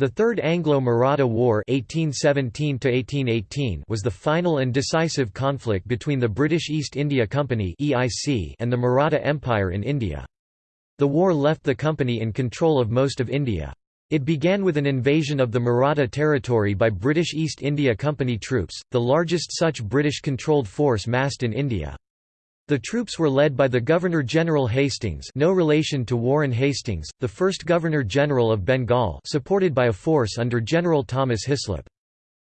The Third Anglo-Maratha War (1817–1818) was the final and decisive conflict between the British East India Company (EIC) and the Maratha Empire in India. The war left the company in control of most of India. It began with an invasion of the Maratha territory by British East India Company troops, the largest such British-controlled force massed in India. The troops were led by the Governor-General Hastings no relation to Warren Hastings, the first Governor-General of Bengal supported by a force under General Thomas Hislop.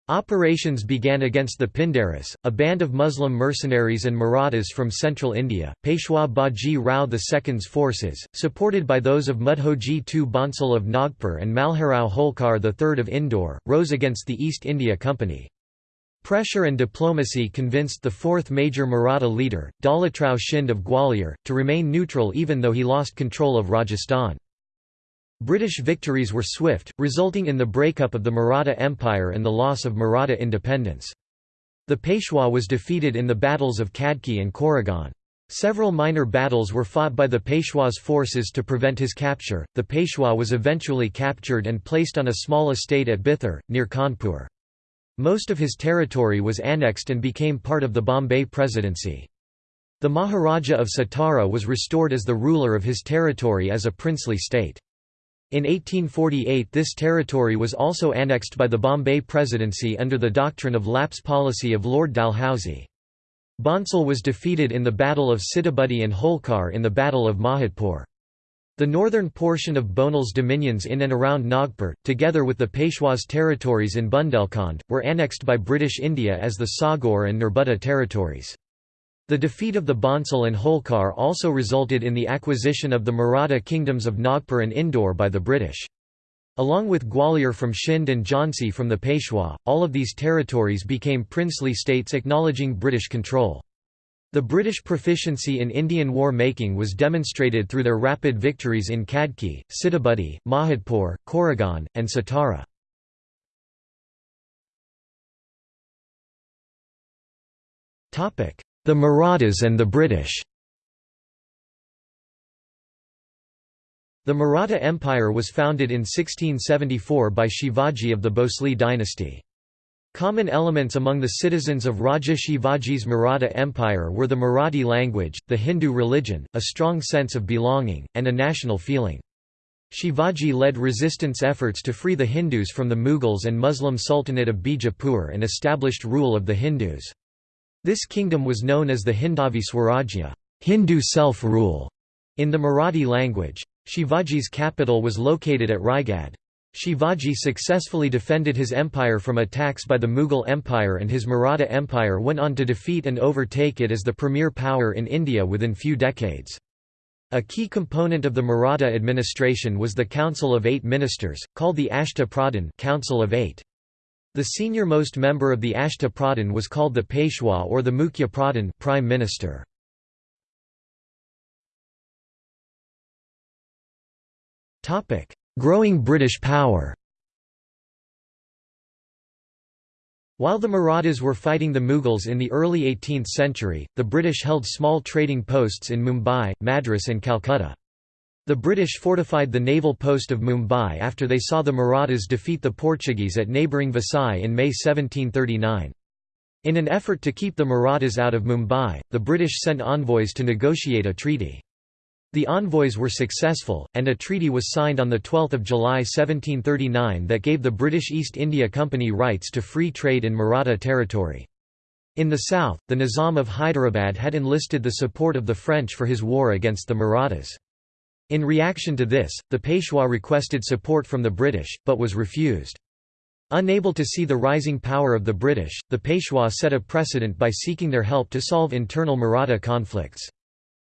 Operations began against the Pindaris, a band of Muslim mercenaries and Marathas from central India. Peshwa Baji Rao II's forces, supported by those of Mudhoji II Bhonsle of Nagpur and Malharao Holkar III of Indore, rose against the East India Company. Pressure and diplomacy convinced the fourth major Maratha leader, Daulatrao Shinde of Gwalior, to remain neutral even though he lost control of Rajasthan. British victories were swift, resulting in the breakup of the Maratha Empire and the loss of Maratha independence. The Peshwa was defeated in the battles of Khadki and Koregaon. Several minor battles were fought by the Peshwa's forces to prevent his capture. The Peshwa was eventually captured and placed on a small estate at Bithur, near Kanpur. Most of his territory was annexed and became part of the Bombay Presidency. The Maharaja of Satara was restored as the ruler of his territory as a princely state. In 1848 this territory was also annexed by the Bombay Presidency under the doctrine of lapse policy of Lord Dalhousie. Bhonsle was defeated in the Battle of Sitabuldi and Holkar in the Battle of Mahidpur. The northern portion of Bhonsle's dominions in and around Nagpur, together with the Peshwa's territories in Bundelkhand, were annexed by British India as the Saugor and Nerbudda territories. The defeat of the Bhonsle and Holkar also resulted in the acquisition of the Maratha kingdoms of Nagpur and Indore by the British. Along with Gwalior from Shinde and Jhansi from the Peshwa, all of these territories became princely states acknowledging British control. The British proficiency in Indian war-making was demonstrated through their rapid victories in Khadki, Sitabuldi, Mahidpur, Koregaon, and Satara. The Marathas and the British The Maratha Empire was founded in 1674 by Shivaji of the Bhosle dynasty. Common elements among the citizens of Raja Shivaji's Maratha Empire were the Marathi language, the Hindu religion, a strong sense of belonging, and a national feeling. Shivaji led resistance efforts to free the Hindus from the Mughals and Muslim Sultanate of Bijapur and established rule of the Hindus. This kingdom was known as the Hindavi Swarajya Hindu self-rule", in the Marathi language. Shivaji's capital was located at Raigad. Shivaji successfully defended his empire from attacks by the Mughal Empire and his Maratha Empire went on to defeat and overtake it as the premier power in India within few decades. A key component of the Maratha administration was the Council of Eight Ministers, called the Ashta Pradhan Council of Eight. The senior-most member of the Ashta Pradhan was called the Peshwa or the Mukhya Pradhan Prime Minister. Growing British power While the Marathas were fighting the Mughals in the early 18th century, the British held small trading posts in Mumbai, Madras and Calcutta. The British fortified the naval post of Mumbai after they saw the Marathas defeat the Portuguese at neighbouring Vasai in May 1739. In an effort to keep the Marathas out of Mumbai, the British sent envoys to negotiate a treaty. The envoys were successful, and a treaty was signed on 12 July 1739 that gave the British East India Company rights to free trade in Maratha territory. In the south, the Nizam of Hyderabad had enlisted the support of the French for his war against the Marathas. In reaction to this, the Peshwa requested support from the British, but was refused. Unable to see the rising power of the British, the Peshwa set a precedent by seeking their help to solve internal Maratha conflicts.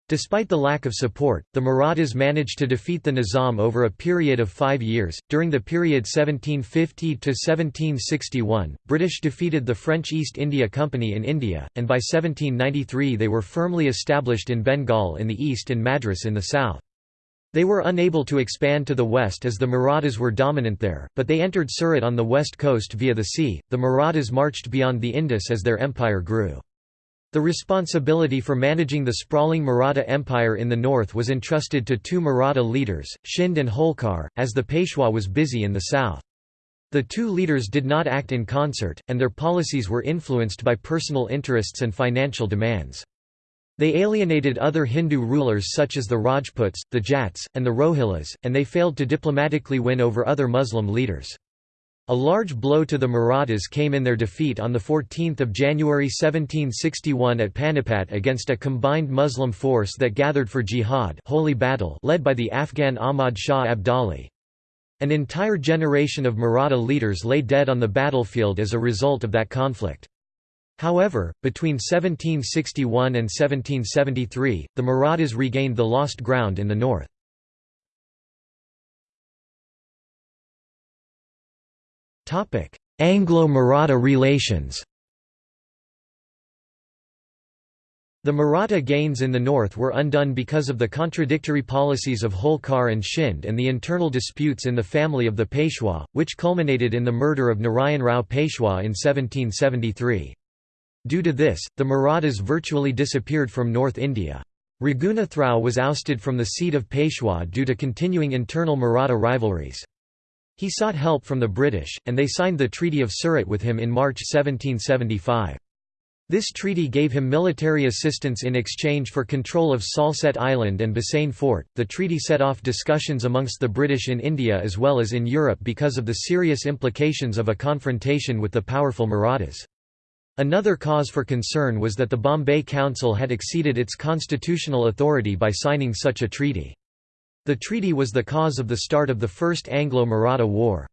Despite the lack of support, the Marathas managed to defeat the Nizam over a period of five years. During the period 1750 to 1761, British defeated the French East India Company in India, and by 1793 they were firmly established in Bengal in the east and Madras in the south. They were unable to expand to the west as the Marathas were dominant there, but they entered Surat on the west coast via the sea. The Marathas marched beyond the Indus as their empire grew. The responsibility for managing the sprawling Maratha Empire in the north was entrusted to two Maratha leaders, Shinde and Holkar, as the Peshwa was busy in the south. The two leaders did not act in concert, and their policies were influenced by personal interests and financial demands. They alienated other Hindu rulers such as the Rajputs, the Jats, and the Rohillas, and they failed to diplomatically win over other Muslim leaders. A large blow to the Marathas came in their defeat on 14 January 1761 at Panipat against a combined Muslim force that gathered for jihad holy battle led by the Afghan Ahmad Shah Abdali. An entire generation of Maratha leaders lay dead on the battlefield as a result of that conflict. However, between 1761 and 1773, the Marathas regained the lost ground in the north. Anglo-Maratha relations The Maratha gains in the north were undone because of the contradictory policies of Holkar and Shinde and the internal disputes in the family of the Peshwa, which culminated in the murder of Narayan Rao Peshwa in 1773. Due to this, the Marathas virtually disappeared from North India. Raghunath Rao was ousted from the seat of Peshwa due to continuing internal Maratha rivalries. He sought help from the British, and they signed the Treaty of Surat with him in March 1775. This treaty gave him military assistance in exchange for control of Salsette Island and Bassein Fort. The treaty set off discussions amongst the British in India as well as in Europe because of the serious implications of a confrontation with the powerful Marathas. Another cause for concern was that the Bombay Council had exceeded its constitutional authority by signing such a treaty. The treaty was the cause of the start of the First Anglo-Maratha War.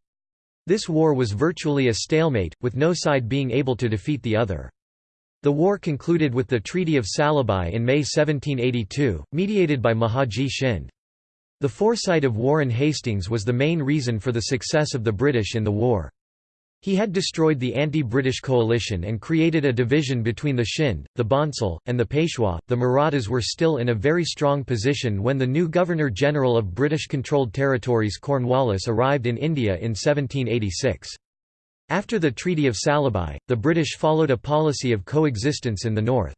This war was virtually a stalemate, with no side being able to defeat the other. The war concluded with the Treaty of Salbai in May 1782, mediated by Mahadji Shinde. The foresight of Warren Hastings was the main reason for the success of the British in the war. He had destroyed the anti-British coalition and created a division between the Shinde, the Bhonsle, and the Peshwa. The Marathas were still in a very strong position when the new Governor-General of British-controlled territories Cornwallis arrived in India in 1786. After the Treaty of Salbai, the British followed a policy of coexistence in the north.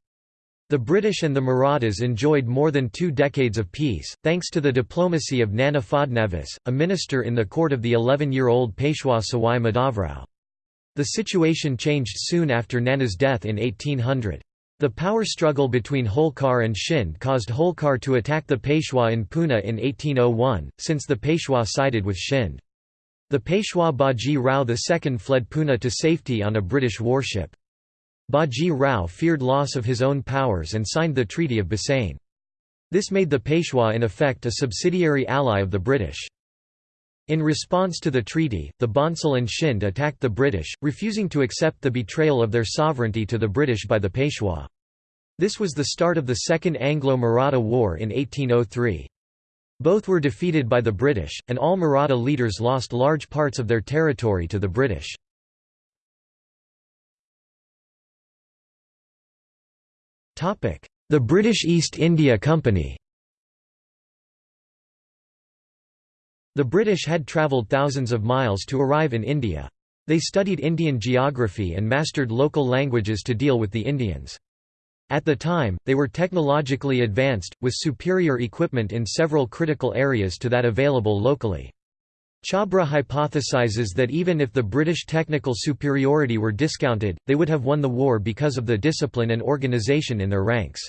The British and the Marathas enjoyed more than two decades of peace, thanks to the diplomacy of Nana Fadnavis, a minister in the court of the 11-year-old Peshwa Sawai Madhavrao. The situation changed soon after Nana's death in 1800. The power struggle between Holkar and Shinde caused Holkar to attack the Peshwa in Pune in 1801, since the Peshwa sided with Shinde. The Peshwa Baji Rao II fled Pune to safety on a British warship. Baji Rao feared loss of his own powers and signed the Treaty of Bassein. This made the Peshwa in effect a subsidiary ally of the British. In response to the treaty, the Bhonsle and Shinde attacked the British, refusing to accept the betrayal of their sovereignty to the British by the Peshwa. This was the start of the Second Anglo-Maratha War in 1803. Both were defeated by the British, and all Maratha leaders lost large parts of their territory to the British. The British East India Company The British had travelled thousands of miles to arrive in India. They studied Indian geography and mastered local languages to deal with the Indians. At the time, they were technologically advanced, with superior equipment in several critical areas to that available locally. Chhabra hypothesizes that even if the British technical superiority were discounted, they would have won the war because of the discipline and organisation in their ranks.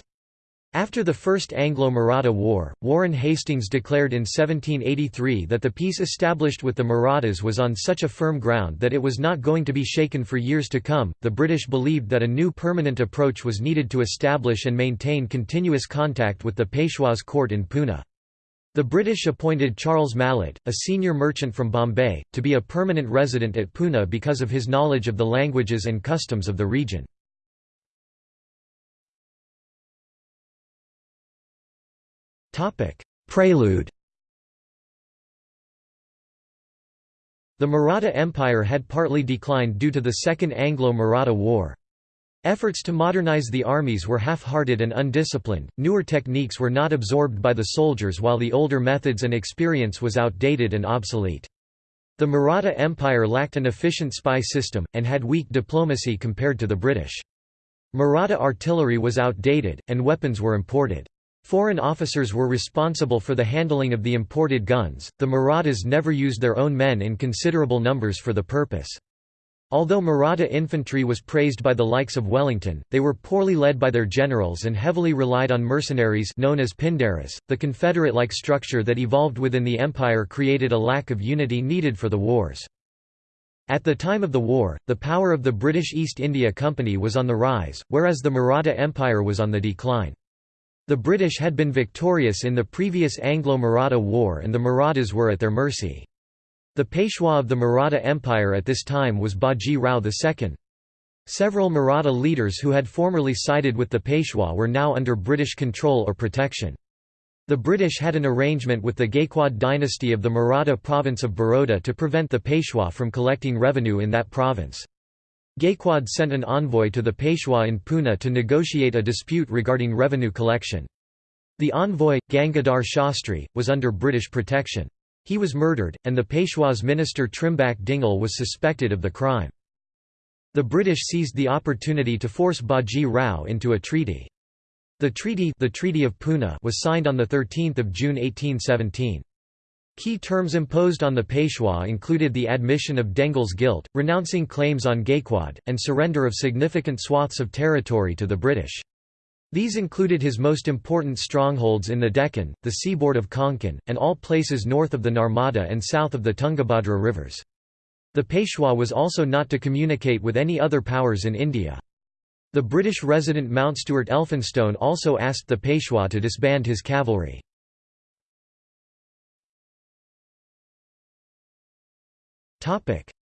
After the First Anglo-Maratha War, Warren Hastings declared in 1783 that the peace established with the Marathas was on such a firm ground that it was not going to be shaken for years to come. The British believed that a new permanent approach was needed to establish and maintain continuous contact with the Peshwa's court in Pune. The British appointed Charles Malet, a senior merchant from Bombay, to be a permanent resident at Pune because of his knowledge of the languages and customs of the region. Prelude The Maratha Empire had partly declined due to the Second Anglo-Maratha War. Efforts to modernize the armies were half-hearted and undisciplined, newer techniques were not absorbed by the soldiers while the older methods and experience was outdated and obsolete. The Maratha Empire lacked an efficient spy system, and had weak diplomacy compared to the British. Maratha artillery was outdated, and weapons were imported. Foreign officers were responsible for the handling of the imported guns. The Marathas never used their own men in considerable numbers for the purpose. Although Maratha infantry was praised by the likes of Wellington, they were poorly led by their generals and heavily relied on mercenaries known as Pindaris. The confederate-like structure that evolved within the empire created a lack of unity needed for the wars. At the time of the war, the power of the British East India Company was on the rise, whereas the Maratha Empire was on the decline. The British had been victorious in the previous Anglo-Maratha War and the Marathas were at their mercy. The Peshwa of the Maratha Empire at this time was Baji Rao II. Several Maratha leaders who had formerly sided with the Peshwa were now under British control or protection. The British had an arrangement with the Gaikwad dynasty of the Maratha province of Baroda to prevent the Peshwa from collecting revenue in that province. Gaikwad sent an envoy to the Peshwa in Pune to negotiate a dispute regarding revenue collection. The envoy, Gangadhar Shastri, was under British protection. He was murdered, and the Peshwa's minister Trimbak Dengle was suspected of the crime. The British seized the opportunity to force Baji Rao into a treaty. The treaty, the treaty of Pune was signed on 13 June 1817. Key terms imposed on the Peshwa included the admission of Dengle's guilt, renouncing claims on Gaikwad, and surrender of significant swaths of territory to the British. These included his most important strongholds in the Deccan, the seaboard of Konkan, and all places north of the Narmada and south of the Tungabhadra rivers. The Peshwa was also not to communicate with any other powers in India. The British resident Mountstuart Elphinstone also asked the Peshwa to disband his cavalry.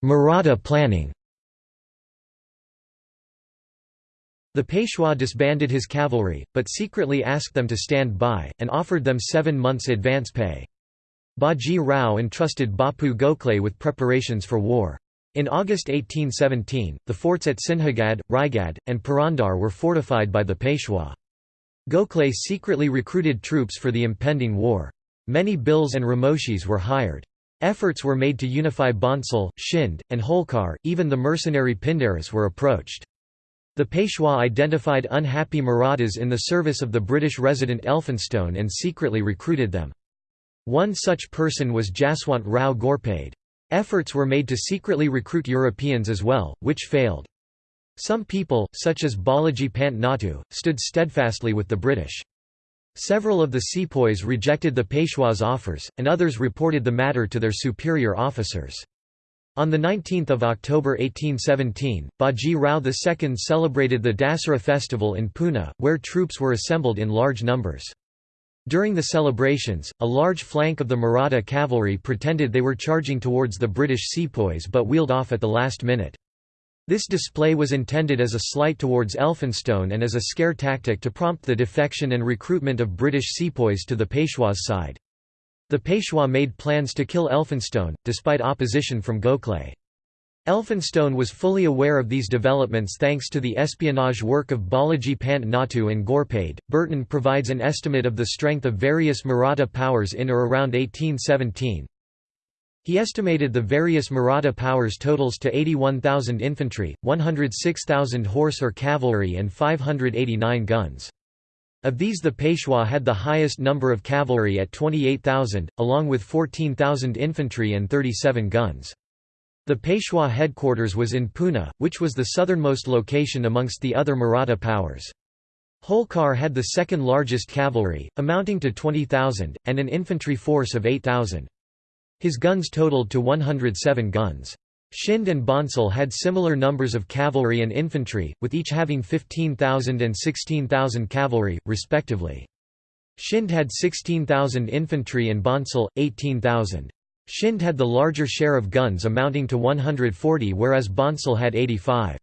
Maratha planning The Peshwa disbanded his cavalry, but secretly asked them to stand by, and offered them seven months' advance pay. Baji Rao entrusted Bapu Gokhale with preparations for war. In August 1817, the forts at Sinhagad, Raigad, and Purandar were fortified by the Peshwa. Gokhale secretly recruited troops for the impending war. Many Bhils and Ramoshis were hired. Efforts were made to unify Bhonsle, Shinde, and Holkar, even the mercenary Pindaris were approached. The Peshwa identified unhappy Marathas in the service of the British resident Elphinstone and secretly recruited them. One such person was Jaswant Rao Ghorpade. Efforts were made to secretly recruit Europeans as well, which failed. Some people, such as Balaji Pant Natu, stood steadfastly with the British. Several of the sepoys rejected the Peshwa's offers, and others reported the matter to their superior officers. On 19 October 1817, Baji Rao II celebrated the Dasara festival in Pune, where troops were assembled in large numbers. During the celebrations, a large flank of the Maratha cavalry pretended they were charging towards the British sepoys but wheeled off at the last minute. This display was intended as a slight towards Elphinstone and as a scare tactic to prompt the defection and recruitment of British sepoys to the Peshwa's side. The Peshwa made plans to kill Elphinstone, despite opposition from Gokhale. Elphinstone was fully aware of these developments thanks to the espionage work of Balaji Pant Natu and Ghorpade. Burton provides an estimate of the strength of various Maratha powers in or around 1817. He estimated the various Maratha powers totals to 81,000 infantry, 106,000 horse or cavalry and 589 guns. Of these the Peshwa had the highest number of cavalry at 28,000, along with 14,000 infantry and 37 guns. The Peshwa headquarters was in Pune, which was the southernmost location amongst the other Maratha powers. Holkar had the second largest cavalry, amounting to 20,000, and an infantry force of 8,000. His guns totaled to 107 guns. Shinde and Bhonsle had similar numbers of cavalry and infantry, with each having 15,000 and 16,000 cavalry, respectively. Shinde had 16,000 infantry and Bhonsle, 18,000. Shinde had the larger share of guns amounting to 140 whereas Bhonsle had 85.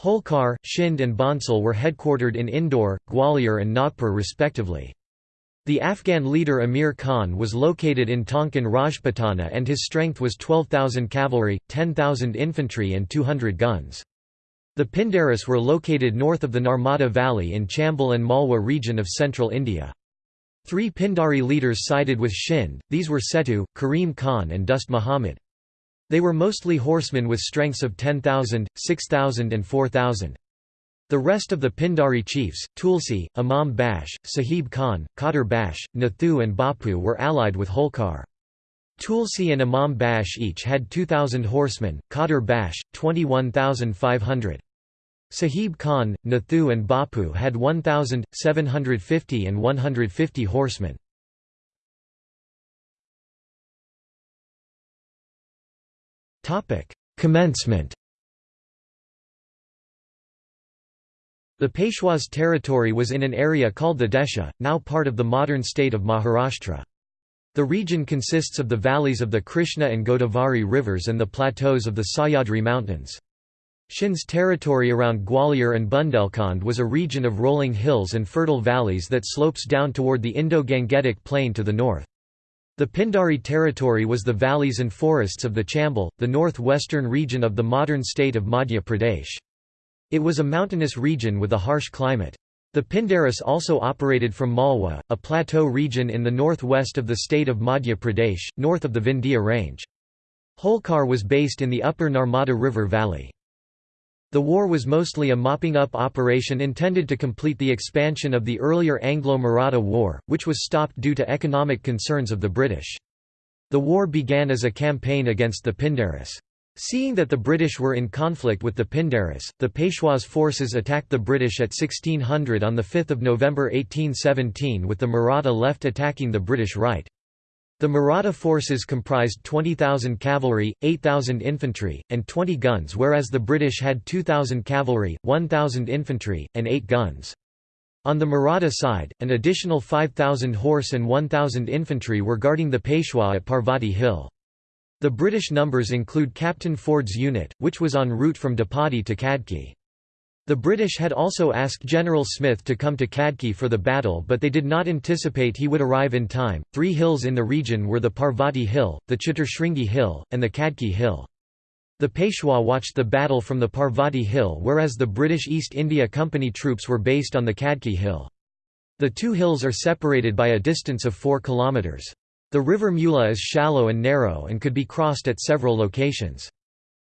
Holkar, Shinde and Bhonsle were headquartered in Indore, Gwalior and Nagpur respectively. The Afghan leader Amir Khan was located in Tonkan Rajputana and his strength was 12,000 cavalry, 10,000 infantry and 200 guns. The Pindaris were located north of the Narmada Valley in Chambal and Malwa region of central India. Three Pindari leaders sided with Shind, these were Setu, Karim Khan and Dost Muhammad. They were mostly horsemen with strengths of 10,000, 6,000 and 4,000. The rest of the Pindari chiefs, Tulsi, Imam Bash, Sahib Khan, Qadar Bash, Nathu and Bapu were allied with Holkar. Tulsi and Imam Bash each had 2,000 horsemen, Qadar Bash, 21,500. Sahib Khan, Nathu and Bapu had 1,000, 750 and 150 horsemen. Commencement The Peshwa's territory was in an area called the Desha, now part of the modern state of Maharashtra. The region consists of the valleys of the Krishna and Godavari rivers and the plateaus of the Sahyadri mountains. Shinde's territory around Gwalior and Bundelkhand was a region of rolling hills and fertile valleys that slopes down toward the Indo-Gangetic plain to the north. The Pindari territory was the valleys and forests of the Chambal, the northwestern region of the modern state of Madhya Pradesh. It was a mountainous region with a harsh climate. The Pindaris also operated from Malwa, a plateau region in the northwest of the state of Madhya Pradesh, north of the Vindhya range. Holkar was based in the upper Narmada River valley. The war was mostly a mopping-up operation intended to complete the expansion of the earlier Anglo-Maratha War, which was stopped due to economic concerns of the British. The war began as a campaign against the Pindaris. Seeing that the British were in conflict with the Pindaris, the Peshwa's forces attacked the British at 1600 on 5 November 1817 with the Maratha left attacking the British right. The Maratha forces comprised 20,000 cavalry, 8,000 infantry, and 20 guns whereas the British had 2,000 cavalry, 1,000 infantry, and 8 guns. On the Maratha side, an additional 5,000 horse and 1,000 infantry were guarding the Peshwa at Parvati Hill. The British numbers include Captain Ford's unit, which was en route from Dapodi to Khadki. The British had also asked General Smith to come to Khadki for the battle but they did not anticipate he would arrive in time. Three hills in the region were the Parvati Hill, the Chaturshringi Hill, and the Khadki Hill. The Peshwa watched the battle from the Parvati Hill whereas the British East India Company troops were based on the Khadki Hill. The two hills are separated by a distance of 4 kilometres. The river Mula is shallow and narrow and could be crossed at several locations.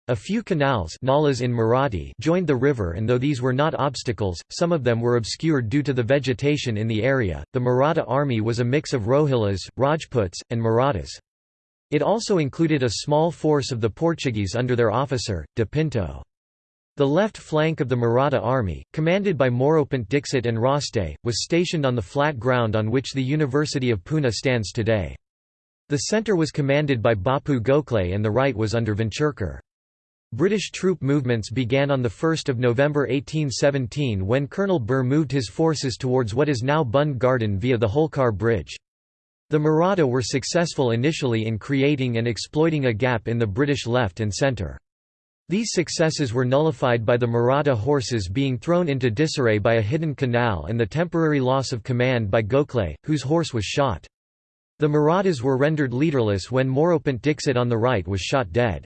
A few canals nalas in Marathi joined the river and though these were not obstacles, some of them were obscured due to the vegetation in the area. The Maratha army was a mix of Rohilas, Rajputs, and Marathas. It also included a small force of the Portuguese under their officer, de Pinto. The left flank of the Maratha army, commanded by Moropant Dixit and Raste, was stationed on the flat ground on which the University of Pune stands today. The centre was commanded by Bapu Gokhale and the right was under Venturkar. British troop movements began on 1 November 1817 when Colonel Burr moved his forces towards what is now Bund Garden via the Holkar Bridge. The Maratha were successful initially in creating and exploiting a gap in the British left and centre. These successes were nullified by the Maratha horses being thrown into disarray by a hidden canal and the temporary loss of command by Gokhale, whose horse was shot. The Marathas were rendered leaderless when Moropant Dixit on the right was shot dead.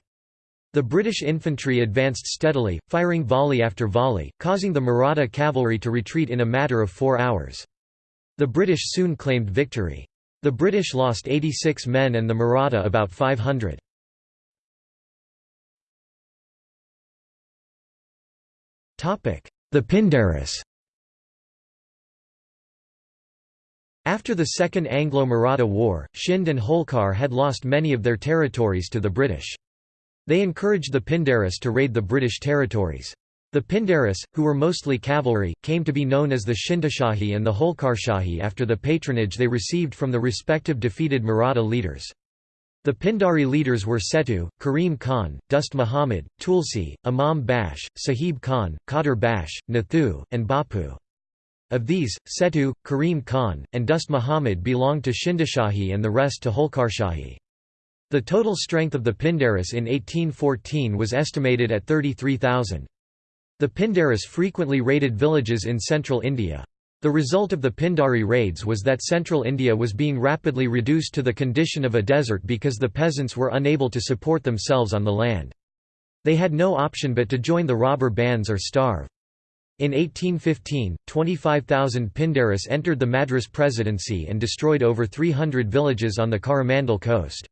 The British infantry advanced steadily, firing volley after volley, causing the Maratha cavalry to retreat in a matter of four hours. The British soon claimed victory. The British lost 86 men and the Maratha about 500. The Pindaris After the Second Anglo-Maratha War, Shinde and Holkar had lost many of their territories to the British. They encouraged the Pindaris to raid the British territories. The Pindaris, who were mostly cavalry, came to be known as the Shindashahi and the Holkarshahi after the patronage they received from the respective defeated Maratha leaders. The Pindari leaders were Setu, Karim Khan, Dost Muhammad, Tulsi, Imam Bash, Sahib Khan, Qadar Bash, Nathu, and Bapu. Of these, Setu, Karim Khan, and Dost Muhammad belonged to Shindashahi and the rest to Holkarshahi. The total strength of the Pindaris in 1814 was estimated at 33,000. The Pindaris frequently raided villages in central India. The result of the Pindari raids was that central India was being rapidly reduced to the condition of a desert because the peasants were unable to support themselves on the land. They had no option but to join the robber bands or starve. In 1815, 25,000 Pindaris entered the Madras Presidency and destroyed over 300 villages on the Coromandel coast.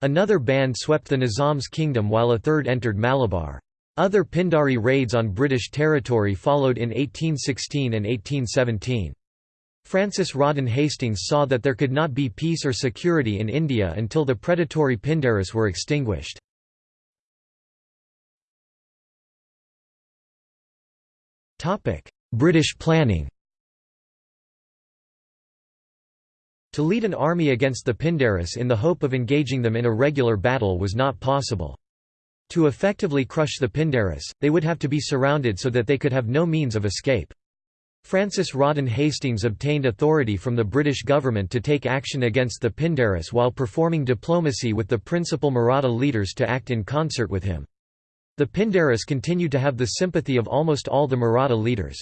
Another band swept the Nizam's kingdom while a third entered Malabar. Other Pindari raids on British territory followed in 1816 and 1817. Francis Rawdon Hastings saw that there could not be peace or security in India until the predatory Pindaris were extinguished. British planning To lead an army against the Pindaris in the hope of engaging them in a regular battle was not possible. To effectively crush the Pindaris, they would have to be surrounded so that they could have no means of escape. Francis Rawdon Hastings obtained authority from the British government to take action against the Pindaris while performing diplomacy with the principal Maratha leaders to act in concert with him. The Pindaris continued to have the sympathy of almost all the Maratha leaders.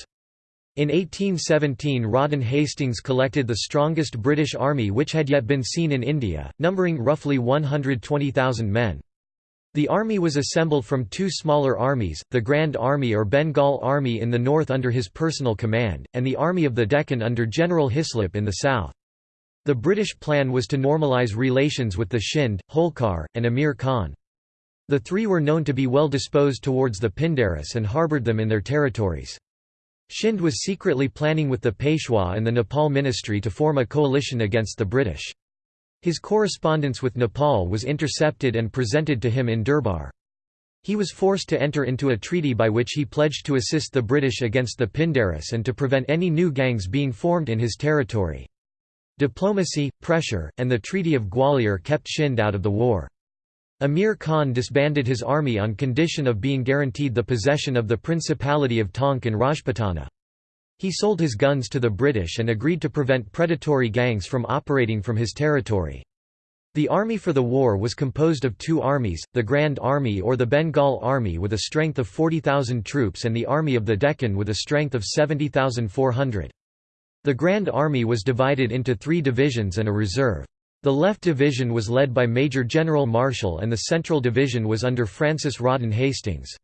In 1817 Rawdon Hastings collected the strongest British army which had yet been seen in India, numbering roughly 120,000 men. The army was assembled from two smaller armies, the Grand Army or Bengal Army in the north under his personal command, and the Army of the Deccan under General Hislop in the south. The British plan was to normalise relations with the Shinde, Holkar, and Amir Khan. The three were known to be well disposed towards the Pindaris and harboured them in their territories. Shinde was secretly planning with the Peshwa and the Nepal ministry to form a coalition against the British. His correspondence with Nepal was intercepted and presented to him in Durbar. He was forced to enter into a treaty by which he pledged to assist the British against the Pindaris and to prevent any new gangs being formed in his territory. Diplomacy, pressure, and the Treaty of Gwalior kept Shinde out of the war. Amir Khan disbanded his army on condition of being guaranteed the possession of the Principality of Tonk and Rajputana. He sold his guns to the British and agreed to prevent predatory gangs from operating from his territory. The army for the war was composed of two armies, the Grand Army or the Bengal Army with a strength of 40,000 troops and the Army of the Deccan with a strength of 70,400. The Grand Army was divided into three divisions and a reserve. The Left Division was led by Major General Marshall and the Central Division was under Francis Rawdon Hastings.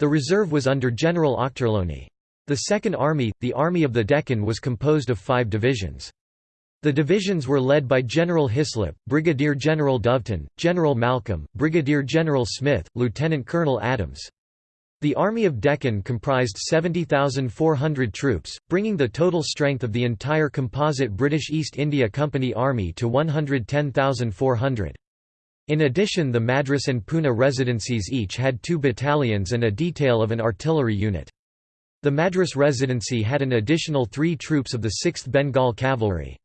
The reserve was under General Ochterlony. The Second Army, the Army of the Deccan was composed of five divisions. The divisions were led by General Hislop, Brigadier General Doveton, General Malcolm, Brigadier General Smith, Lieutenant Colonel Adams. The Army of Deccan comprised 70,400 troops, bringing the total strength of the entire composite British East India Company Army to 110,400. In addition the Madras and Pune residencies each had two battalions and a detail of an artillery unit. The Madras Residency had an additional three troops of the 6th Bengal Cavalry.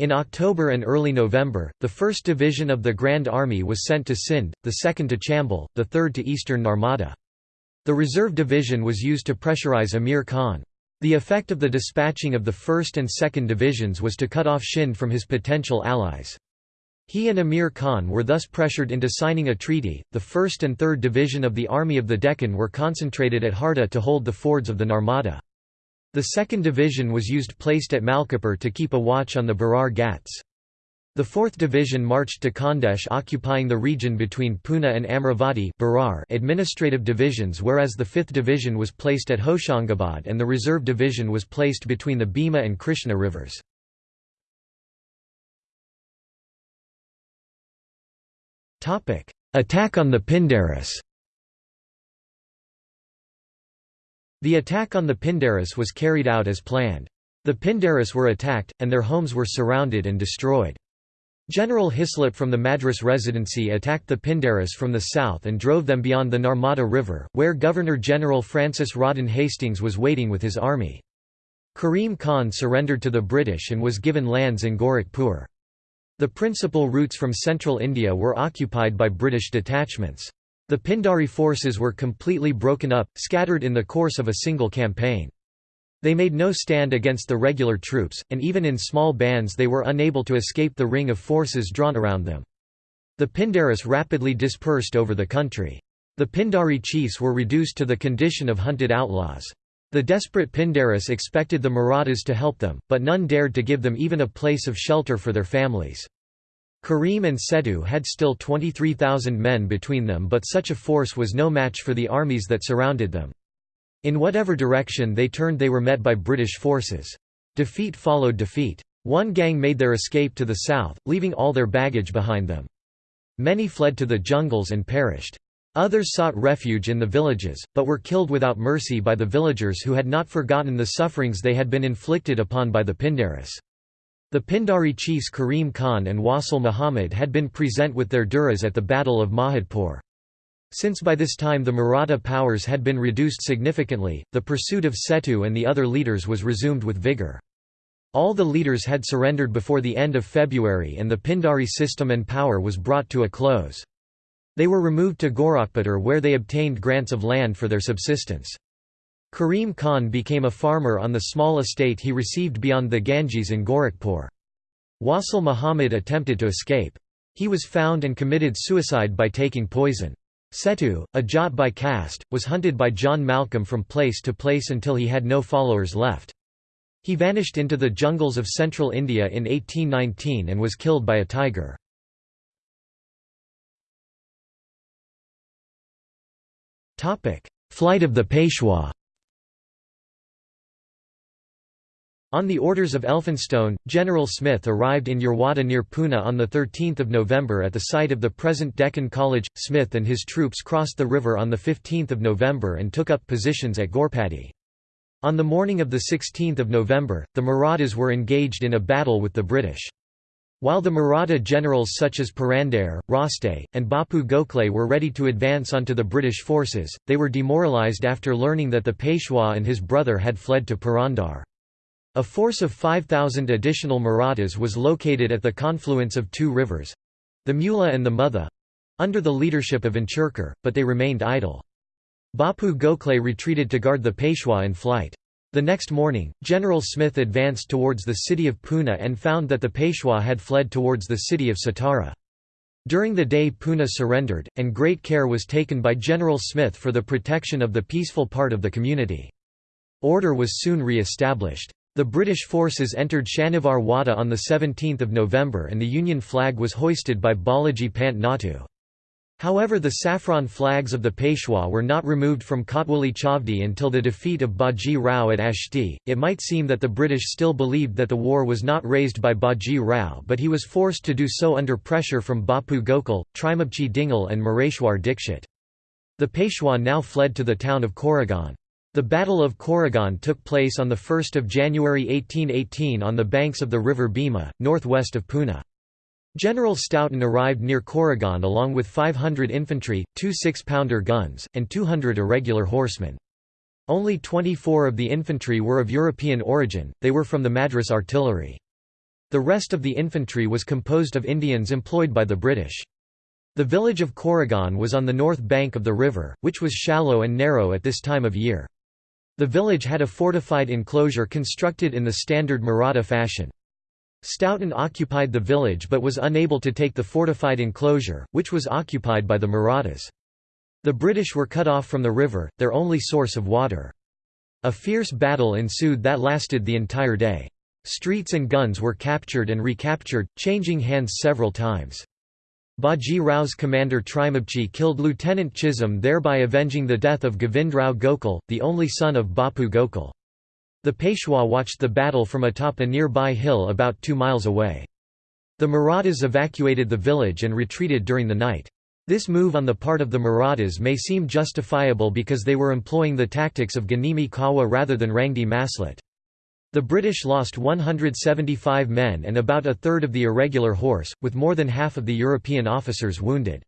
In October and early November, the 1st Division of the Grand Army was sent to Sindh, the 2nd to Chambal, the 3rd to eastern Narmada. The Reserve Division was used to pressurize Amir Khan. The effect of the dispatching of the 1st and 2nd Divisions was to cut off Shinde from his potential allies. He and Amir Khan were thus pressured into signing a treaty. The 1st and 3rd Division of the Army of the Deccan were concentrated at Harda to hold the fords of the Narmada. The 2nd Division was used placed at Malkapur to keep a watch on the Berar Ghats. The 4th Division marched to Khandesh occupying the region between Pune and Amravati Berar administrative divisions whereas the 5th Division was placed at Hoshangabad and the Reserve Division was placed between the Bhima and Krishna rivers. Attack on the Pindaris The attack on the Pindaris was carried out as planned. The Pindaris were attacked, and their homes were surrounded and destroyed. General Hislop from the Madras Residency attacked the Pindaris from the south and drove them beyond the Narmada River, where Governor-General Francis Rawdon Hastings was waiting with his army. Karim Khan surrendered to the British and was given lands in Gorakhpur. The principal routes from central India were occupied by British detachments. The Pindari forces were completely broken up, scattered in the course of a single campaign. They made no stand against the regular troops, and even in small bands they were unable to escape the ring of forces drawn around them. The Pindaris rapidly dispersed over the country. The Pindari chiefs were reduced to the condition of hunted outlaws. The desperate Pindaris expected the Marathas to help them, but none dared to give them even a place of shelter for their families. Karim and Setu had still 23,000 men between them but such a force was no match for the armies that surrounded them. In whatever direction they turned they were met by British forces. Defeat followed defeat. One gang made their escape to the south, leaving all their baggage behind them. Many fled to the jungles and perished. Others sought refuge in the villages, but were killed without mercy by the villagers who had not forgotten the sufferings they had been inflicted upon by the Pindaris. The Pindari chiefs Karim Khan and Wasil Muhammad had been present with their duras at the Battle of Mahidpur. Since by this time the Maratha powers had been reduced significantly, the pursuit of Setu and the other leaders was resumed with vigour. All the leaders had surrendered before the end of February and the Pindari system and power was brought to a close. They were removed to Gorakhputter where they obtained grants of land for their subsistence. Karim Khan became a farmer on the small estate he received beyond the Ganges in Gorakhpur. Wasil Muhammad attempted to escape. He was found and committed suicide by taking poison. Setu, a Jat by caste, was hunted by John Malcolm from place to place until he had no followers left. He vanished into the jungles of central India in 1819 and was killed by a tiger. Flight of the Peshwa On the orders of Elphinstone, General Smith arrived in Yerwada near Pune on 13 November at the site of the present Deccan College. Smith and his troops crossed the river on 15 November and took up positions at Ghorpadi. On the morning of 16 November, the Marathas were engaged in a battle with the British. While the Maratha generals such as Purandare, Raste, and Bapu Gokhale were ready to advance onto the British forces, they were demoralised after learning that the Peshwa and his brother had fled to Purandar. A force of 5,000 additional Marathas was located at the confluence of two rivers—the Mula and the Mutha—under the leadership of Anchurkar, but they remained idle. Bapu Gokhale retreated to guard the Peshwa in flight. The next morning, General Smith advanced towards the city of Pune and found that the Peshwa had fled towards the city of Satara. During the day Pune surrendered, and great care was taken by General Smith for the protection of the peaceful part of the community. Order was soon re-established. The British forces entered Shanivar Wada on 17 November and the Union flag was hoisted by Balaji Pant Natu. However the saffron flags of the Peshwa were not removed from Kotwali Chavdi until the defeat of Baji Rao at Ashti. It might seem that the British still believed that the war was not raised by Baji Rao but he was forced to do so under pressure from Bapu Gokhale, Trimbakji Dengle and Mareshwar Dikshit. The Peshwa now fled to the town of Koregaon. The Battle of Koregaon took place on 1 January 1818 on the banks of the river Bhima, northwest of Pune. General Staunton arrived near Koregaon along with 500 infantry, two six-pounder guns, and 200 irregular horsemen. Only 24 of the infantry were of European origin, they were from the Madras artillery. The rest of the infantry was composed of Indians employed by the British. The village of Koregaon was on the north bank of the river, which was shallow and narrow at this time of year. The village had a fortified enclosure constructed in the standard Maratha fashion. Staunton occupied the village but was unable to take the fortified enclosure, which was occupied by the Marathas. The British were cut off from the river, their only source of water. A fierce battle ensued that lasted the entire day. Streets and guns were captured and recaptured, changing hands several times. Baji Rao's commander Trimbakji killed Lieutenant Chisholm thereby avenging the death of Govindrao Gokhale, the only son of Bapu Gokhale. The Peshwa watched the battle from atop a nearby hill about two miles away. The Marathas evacuated the village and retreated during the night. This move on the part of the Marathas may seem justifiable because they were employing the tactics of Ganimi Kawa rather than Rangdi Maslet. The British lost 175 men and about a third of the irregular horse, with more than half of the European officers wounded.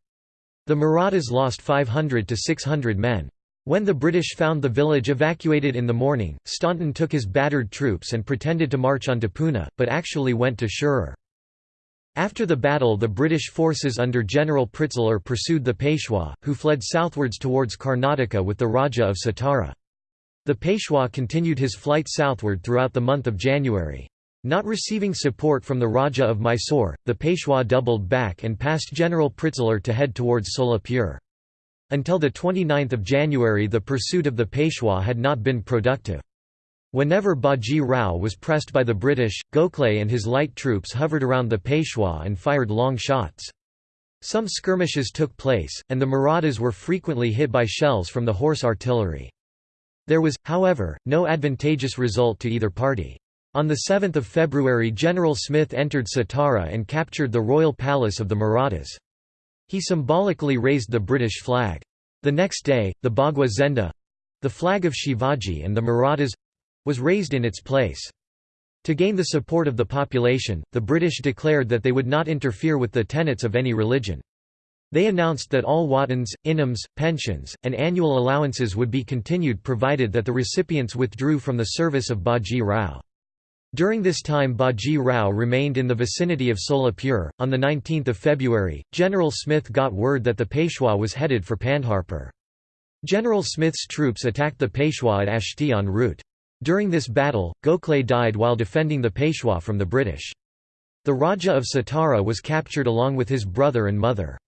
The Marathas lost 500 to 600 men. When the British found the village evacuated in the morning, Staunton took his battered troops and pretended to march onto Pune, but actually went to Shirur. After the battle the British forces under General Pritzeler pursued the Peshwa, who fled southwards towards Karnataka with the Raja of Satara. The Peshwa continued his flight southward throughout the month of January. Not receiving support from the Raja of Mysore, the Peshwa doubled back and passed General Pritzeler to head towards Solapur. Until 29 January the pursuit of the Peshwa had not been productive. Whenever Baji Rao was pressed by the British, Gokhale and his light troops hovered around the Peshwa and fired long shots. Some skirmishes took place, and the Marathas were frequently hit by shells from the horse artillery. There was, however, no advantageous result to either party. On 7 February General Smith entered Satara and captured the royal palace of the Marathas. He symbolically raised the British flag. The next day, the Bhagwa Zenda—the flag of Shivaji and the Marathas—was raised in its place. To gain the support of the population, the British declared that they would not interfere with the tenets of any religion. They announced that all watans, inams, pensions, and annual allowances would be continued provided that the recipients withdrew from the service of Baji Rao. During this time Baji Rao remained in the vicinity of Solapur. On 19 February, General Smith got word that the Peshwa was headed for Pandharpur. General Smith's troops attacked the Peshwa at Ashti en route. During this battle, Gokhale died while defending the Peshwa from the British. The Raja of Satara was captured along with his brother and mother.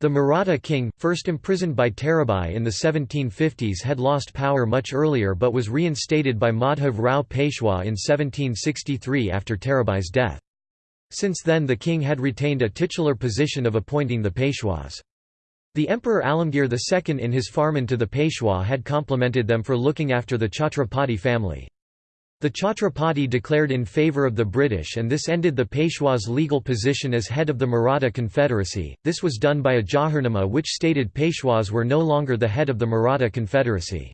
The Maratha king, first imprisoned by Tarabai in the 1750s had lost power much earlier but was reinstated by Madhav Rao Peshwa in 1763 after Tarabai's death. Since then the king had retained a titular position of appointing the Peshwas. The Emperor Alamgir II in his farman to the Peshwa had complimented them for looking after the Chhatrapati family. The Chhatrapati declared in favour of the British and this ended the Peshwa's legal position as head of the Maratha Confederacy. This was done by a Jahirnama which stated Peshwas were no longer the head of the Maratha Confederacy.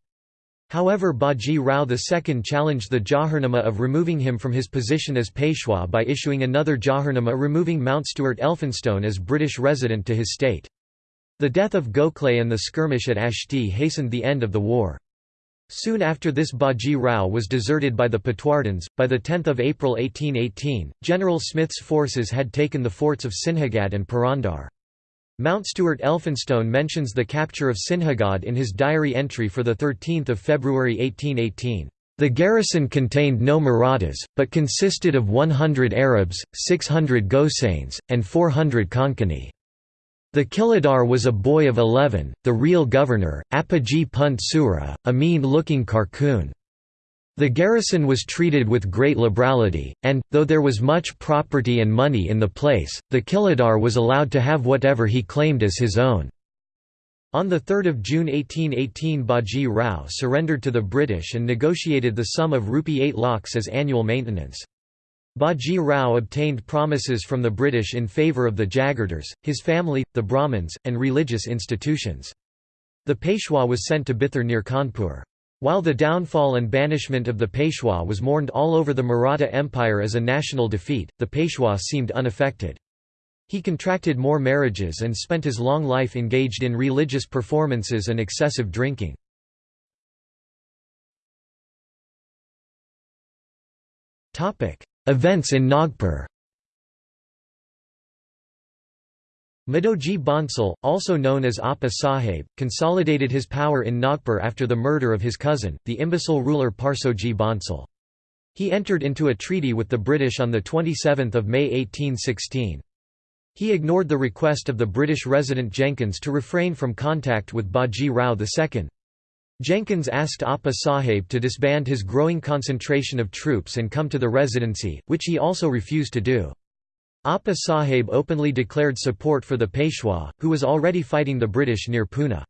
However Baji Rao II challenged the Jahirnama of removing him from his position as Peshwa by issuing another Jahirnama removing Mountstuart Elphinstone as British resident to his state. The death of Gokhale and the skirmish at Ashti hastened the end of the war. Soon after this Baji Rao was deserted by the Patwardhans. By 10 April 1818, General Smith's forces had taken the forts of Sinhagad and Purandar. Mountstuart Elphinstone mentions the capture of Sinhagad in his diary entry for 13 February 1818. The garrison contained no Marathas, but consisted of 100 Arabs, 600 Gosains, and 400 Konkani. The Kiladar was a boy of eleven, the real governor, Appaji Punt Sura, a mean-looking carcoon. The garrison was treated with great liberality, and, though there was much property and money in the place, the Kiladar was allowed to have whatever he claimed as his own. On 3 June 1818 Baji Rao surrendered to the British and negotiated the sum of rupee 8 lakhs as annual maintenance. Baji Rao obtained promises from the British in favour of the Jagirdars, his family, the Brahmins, and religious institutions. The Peshwa was sent to Bithur near Kanpur. While the downfall and banishment of the Peshwa was mourned all over the Maratha Empire as a national defeat, the Peshwa seemed unaffected. He contracted more marriages and spent his long life engaged in religious performances and excessive drinking. Events in Nagpur Mudhoji Bhonsle, also known as Appa Sahib, consolidated his power in Nagpur after the murder of his cousin, the imbecile ruler Parsoji Bhonsle. He entered into a treaty with the British on 27 May 1816. He ignored the request of the British resident Jenkins to refrain from contact with Baji Rao II. Jenkins asked Appa Sahib to disband his growing concentration of troops and come to the residency, which he also refused to do. Appa Sahib openly declared support for the Peshwa, who was already fighting the British near Pune.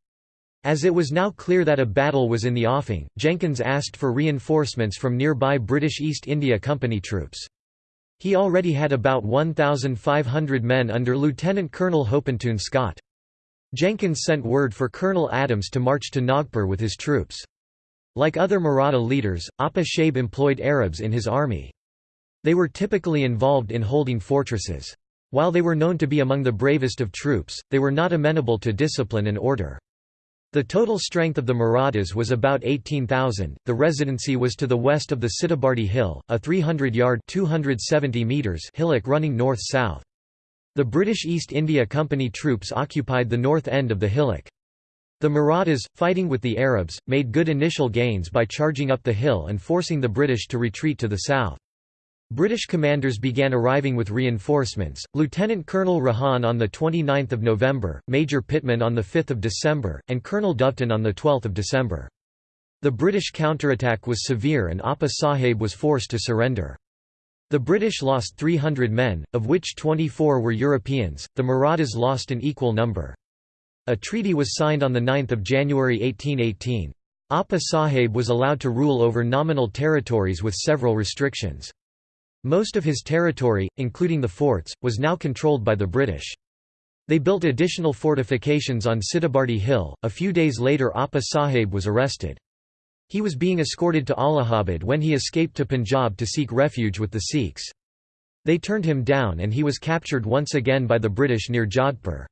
As it was now clear that a battle was in the offing, Jenkins asked for reinforcements from nearby British East India Company troops. He already had about 1,500 men under Lieutenant Colonel Hopetoun Scott. Jenkins sent word for Colonel Adams to march to Nagpur with his troops. Like other Maratha leaders, Appa Sahib employed Arabs in his army. They were typically involved in holding fortresses. While they were known to be among the bravest of troops, they were not amenable to discipline and order. The total strength of the Marathas was about 18,000. The residency was to the west of the Sitabuldi Hill, a 300-yard (270 meters) hillock running north-south. The British East India Company troops occupied the north end of the hillock. The Marathas, fighting with the Arabs, made good initial gains by charging up the hill and forcing the British to retreat to the south. British commanders began arriving with reinforcements, Lieutenant Colonel Rahan on 29 November, Major Pittman on 5 December, and Colonel Doveton on 12 December. The British counterattack was severe and Appa Sahib was forced to surrender. The British lost 300 men, of which 24 were Europeans, the Marathas lost an equal number. A treaty was signed on 9 January 1818. Appa Sahib was allowed to rule over nominal territories with several restrictions. Most of his territory, including the forts, was now controlled by the British. They built additional fortifications on Sitabuldi Hill. A few days later, Appa Sahib was arrested. He was being escorted to Allahabad when he escaped to Punjab to seek refuge with the Sikhs. They turned him down and he was captured once again by the British near Jodhpur.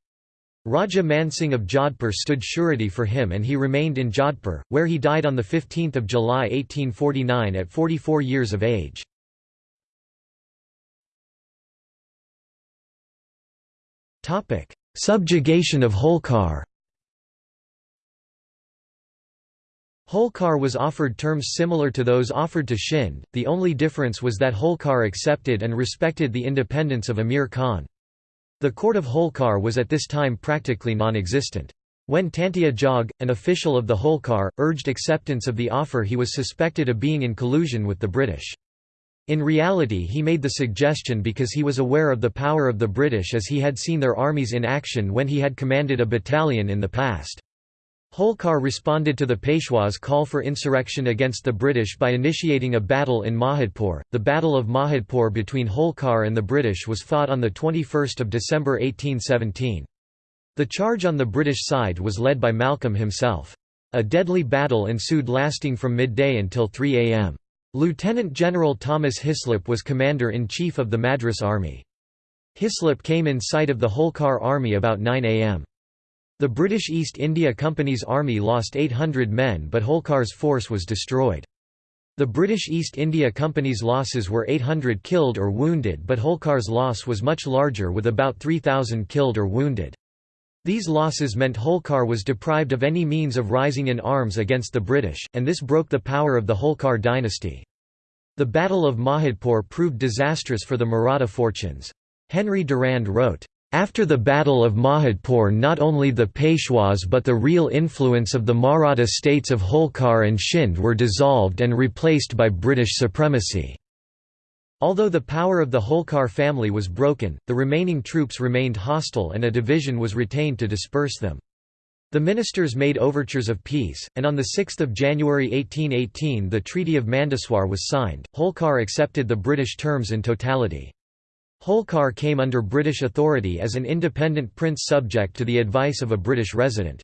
Raja Mansingh of Jodhpur stood surety for him and he remained in Jodhpur, where he died on 15 July 1849 at 44 years of age. Subjugation of Holkar Holkar was offered terms similar to those offered to Shinde, the only difference was that Holkar accepted and respected the independence of Amir Khan. The court of Holkar was at this time practically non-existent. When Tantia Jog, an official of the Holkar, urged acceptance of the offer he was suspected of being in collusion with the British. In reality he made the suggestion because he was aware of the power of the British as he had seen their armies in action when he had commanded a battalion in the past. Holkar responded to the Peshwa's call for insurrection against the British by initiating a battle in Mahidpur. The Battle of Mahidpur between Holkar and the British was fought on 21 December 1817. The charge on the British side was led by Malcolm himself. A deadly battle ensued lasting from midday until 3 am. Lieutenant General Thomas Hislop was commander-in-chief of the Madras Army. Hislop came in sight of the Holkar army about 9 am. The British East India Company's army lost 800 men but Holkar's force was destroyed. The British East India Company's losses were 800 killed or wounded but Holkar's loss was much larger with about 3,000 killed or wounded. These losses meant Holkar was deprived of any means of rising in arms against the British, and this broke the power of the Holkar dynasty. The Battle of Mahidpur proved disastrous for the Maratha fortunes. Henry Durand wrote, after the Battle of Mahidpur not only the Peshwas but the real influence of the Maratha states of Holkar and Shinde were dissolved and replaced by British supremacy. Although the power of the Holkar family was broken, the remaining troops remained hostile and a division was retained to disperse them. The ministers made overtures of peace, and on 6 January 1818 the Treaty of Mandsaur was signed. Holkar accepted the British terms in totality. Holkar came under British authority as an independent prince subject to the advice of a British resident.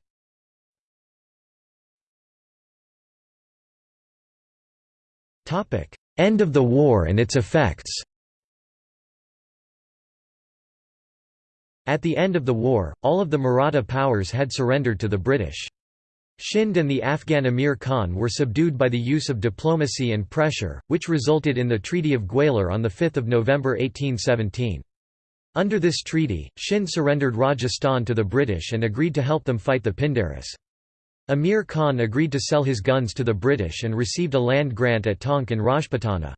End of the war and its effects At the end of the war, all of the Maratha powers had surrendered to the British. Shinde and the Afghan Amir Khan were subdued by the use of diplomacy and pressure, which resulted in the Treaty of Gwalior on 5 November 1817. Under this treaty, Shinde surrendered Rajasthan to the British and agreed to help them fight the Pindaris. Amir Khan agreed to sell his guns to the British and received a land grant at Tonk in Rajputana.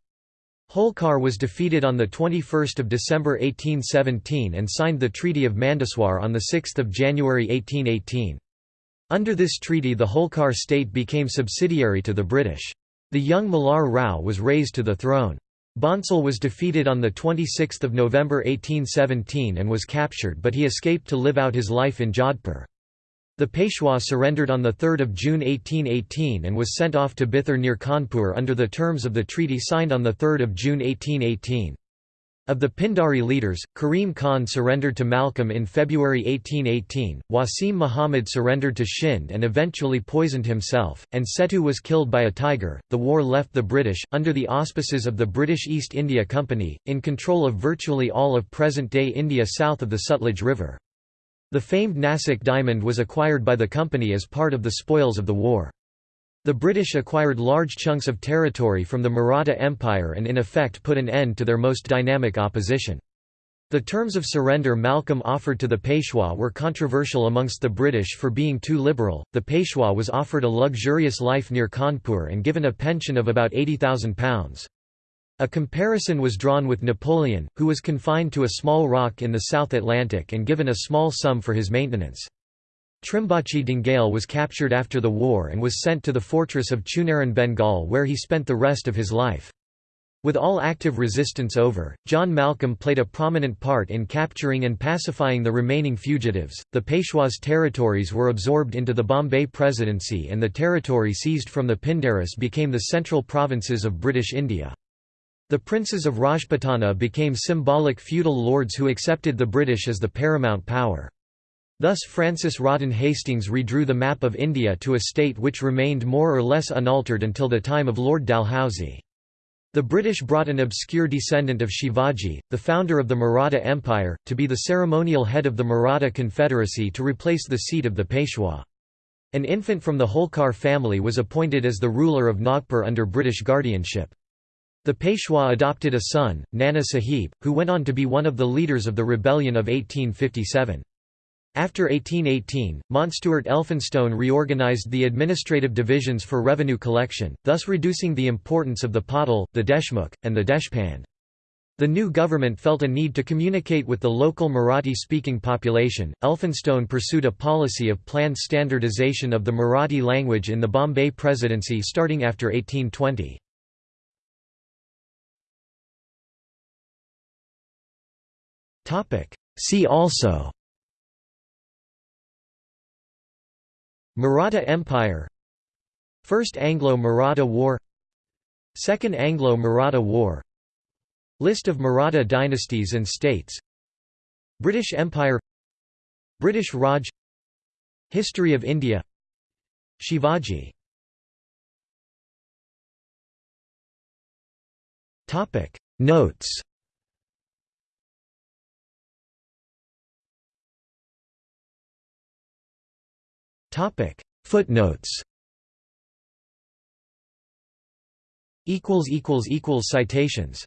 Holkar was defeated on 21 December 1817 and signed the Treaty of Mandsaur on 6 January 1818. Under this treaty the Holkar state became subsidiary to the British. The young Malhar Rao was raised to the throne. Bhonsle was defeated on 26 November 1817 and was captured but he escaped to live out his life in Jodhpur. The Peshwa surrendered on 3 June 1818 and was sent off to Bithur near Kanpur under the terms of the treaty signed on 3 June 1818. Of the Pindari leaders, Karim Khan surrendered to Malcolm in February 1818, Wasil Muhammad surrendered to Shinde and eventually poisoned himself, and Setu was killed by a tiger. The war left the British, under the auspices of the British East India Company, in control of virtually all of present day India south of the Sutlej River. The famed Nasik diamond was acquired by the company as part of the spoils of the war. The British acquired large chunks of territory from the Maratha Empire and in effect put an end to their most dynamic opposition. The terms of surrender Malcolm offered to the Peshwa were controversial amongst the British for being too liberal. The Peshwa was offered a luxurious life near Kanpur and given a pension of about £80,000. A comparison was drawn with Napoleon, who was confined to a small rock in the South Atlantic and given a small sum for his maintenance. Trimbakji Dengle was captured after the war and was sent to the fortress of Chunar in Bengal where he spent the rest of his life. With all active resistance over, John Malcolm played a prominent part in capturing and pacifying the remaining fugitives. The Peshwa's territories were absorbed into the Bombay Presidency and the territory seized from the Pindaris became the central provinces of British India. The princes of Rajputana became symbolic feudal lords who accepted the British as the paramount power. Thus Francis Rawdon Hastings redrew the map of India to a state which remained more or less unaltered until the time of Lord Dalhousie. The British brought an obscure descendant of Shivaji, the founder of the Maratha Empire, to be the ceremonial head of the Maratha Confederacy to replace the seat of the Peshwa. An infant from the Holkar family was appointed as the ruler of Nagpur under British guardianship. The Peshwa adopted a son, Nana Sahib, who went on to be one of the leaders of the rebellion of 1857. After 1818, Mountstuart Elphinstone reorganised the administrative divisions for revenue collection, thus reducing the importance of the Patil, the Deshmukh, and the Deshpande. The new government felt a need to communicate with the local Marathi-speaking population. Elphinstone pursued a policy of planned standardization of the Marathi language in the Bombay Presidency starting after 1820. See also Maratha Empire First Anglo-Maratha War Second Anglo-Maratha War List of Maratha dynasties and states British Empire British Raj History of India Shivaji. Notes Topic. Footnotes. Equals equals equals citations